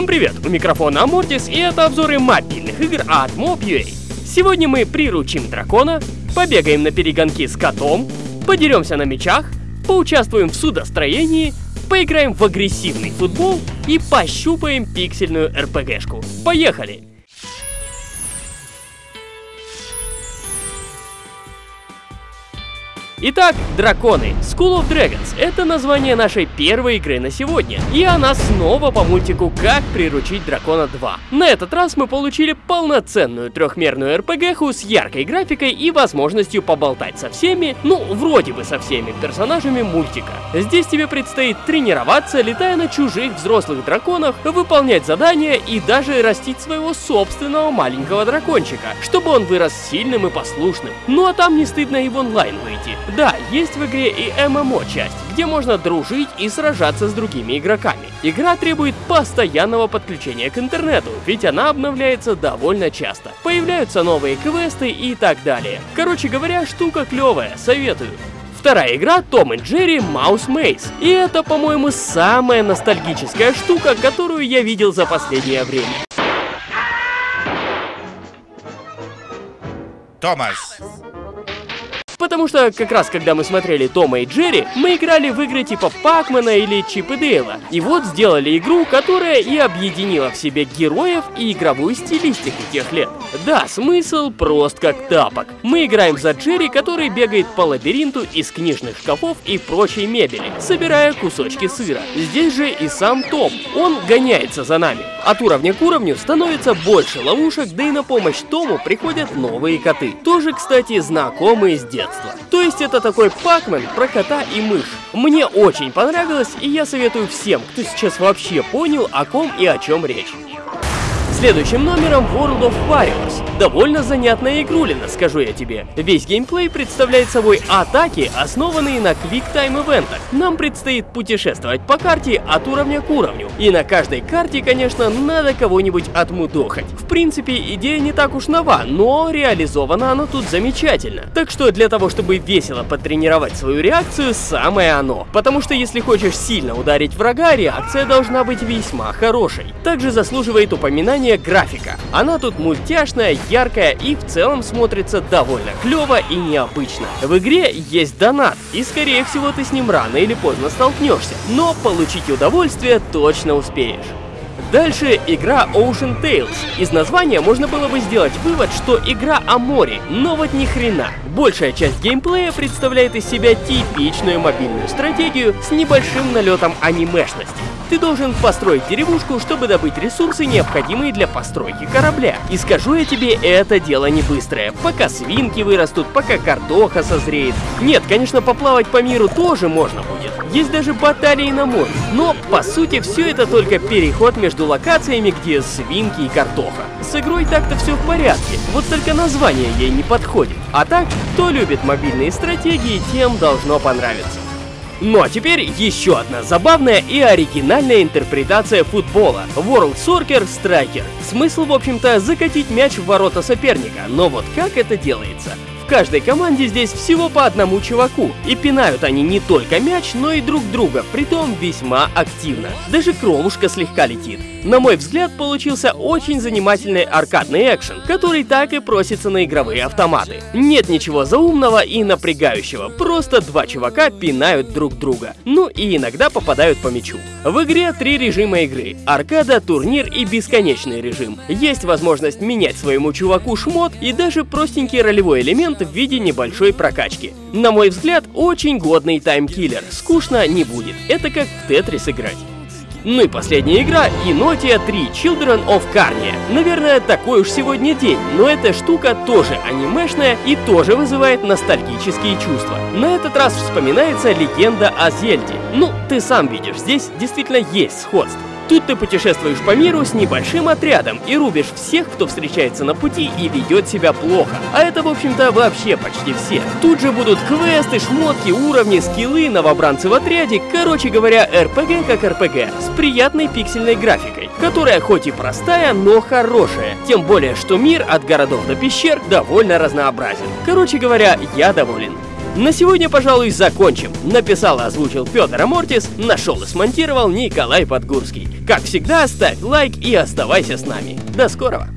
Всем привет! У микрофона Амортис и это обзоры мобильных игр от Mob.ua. Сегодня мы приручим дракона, побегаем на перегонки с котом, подеремся на мечах, поучаствуем в судостроении, поиграем в агрессивный футбол и пощупаем пиксельную РПГшку. Поехали! Итак, драконы. School of Dragons — это название нашей первой игры на сегодня. И она снова по мультику «Как приручить дракона 2». На этот раз мы получили полноценную трехмерную РПГху с яркой графикой и возможностью поболтать со всеми, ну, вроде бы со всеми персонажами мультика. Здесь тебе предстоит тренироваться, летая на чужих взрослых драконах, выполнять задания и даже растить своего собственного маленького дракончика, чтобы он вырос сильным и послушным. Ну а там не стыдно и в онлайн выйти. Да, есть в игре и ММО часть, где можно дружить и сражаться с другими игроками. Игра требует постоянного подключения к интернету, ведь она обновляется довольно часто. Появляются новые квесты и так далее. Короче говоря, штука клевая, советую. Вторая игра Том и Джерри Mouse Maze. И это, по-моему, самая ностальгическая штука, которую я видел за последнее время. Томас, Потому что как раз когда мы смотрели Тома и Джерри, мы играли в игры типа Пакмана или Чип и Дейла. И вот сделали игру, которая и объединила в себе героев и игровую стилистику тех лет. Да, смысл прост как тапок. Мы играем за Джерри, который бегает по лабиринту из книжных шкафов и прочей мебели, собирая кусочки сыра. Здесь же и сам Том. Он гоняется за нами. От уровня к уровню становится больше ловушек, да и на помощь Тому приходят новые коты. Тоже, кстати, знакомые с детства. То есть это такой Пакмен про кота и мышь. Мне очень понравилось, и я советую всем, кто сейчас вообще понял, о ком и о чем речь. Следующим номером World of Warriors. Довольно занятная игрулина, скажу я тебе. Весь геймплей представляет собой атаки, основанные на квик-тайм ивентах. Нам предстоит путешествовать по карте от уровня к уровню. И на каждой карте, конечно, надо кого-нибудь отмудохать. В принципе, идея не так уж нова, но реализована она тут замечательно. Так что для того, чтобы весело потренировать свою реакцию, самое оно. Потому что если хочешь сильно ударить врага, реакция должна быть весьма хорошей. Также заслуживает упоминания графика. Она тут мультяшная, яркая и в целом смотрится довольно клево и необычно. В игре есть донат, и скорее всего ты с ним рано или поздно столкнешься, но получить удовольствие точно успеешь. Дальше игра Ocean Tales. Из названия можно было бы сделать вывод, что игра о море, но вот ни хрена. Большая часть геймплея представляет из себя типичную мобильную стратегию с небольшим налетом анимешности. Ты должен построить деревушку, чтобы добыть ресурсы, необходимые для постройки корабля. И скажу я тебе, это дело не быстрое. Пока свинки вырастут, пока картоха созреет. Нет, конечно, поплавать по миру тоже можно будет. Есть даже баталии на море. Но, по сути, все это только переход между локациями, где свинки и картоха. С игрой так-то все в порядке, вот только название ей не подходит. А так, кто любит мобильные стратегии, тем должно понравиться. Ну а теперь еще одна забавная и оригинальная интерпретация футбола. World Soccer Striker. Смысл, в общем-то, закатить мяч в ворота соперника, но вот как это делается? Каждой команде здесь всего по одному чуваку, и пинают они не только мяч, но и друг друга, притом весьма активно. Даже кровушка слегка летит. На мой взгляд, получился очень занимательный аркадный экшен, который так и просится на игровые автоматы. Нет ничего заумного и напрягающего, просто два чувака пинают друг друга. Ну и иногда попадают по мячу. В игре три режима игры. Аркада, турнир и бесконечный режим. Есть возможность менять своему чуваку шмот и даже простенький ролевой элемент в виде небольшой прокачки. На мой взгляд, очень годный таймкиллер. Скучно не будет. Это как в Тетрис играть. Ну и последняя игра — Inotia 3 Children of Carnia. Наверное, такой уж сегодня день, но эта штука тоже анимешная и тоже вызывает ностальгические чувства. На этот раз вспоминается легенда о Зельде. Ну, ты сам видишь, здесь действительно есть сходство. Тут ты путешествуешь по миру с небольшим отрядом и рубишь всех, кто встречается на пути и ведет себя плохо. А это, в общем-то, вообще почти все. Тут же будут квесты, шмотки, уровни, скиллы, новобранцы в отряде. Короче говоря, РПГ как РПГ, с приятной пиксельной графикой, которая хоть и простая, но хорошая. Тем более, что мир от городов до пещер довольно разнообразен. Короче говоря, я доволен. На сегодня, пожалуй, закончим. Написал и озвучил Петр Амортис, нашел и смонтировал Николай Подгурский. Как всегда, ставь лайк и оставайся с нами. До скорого!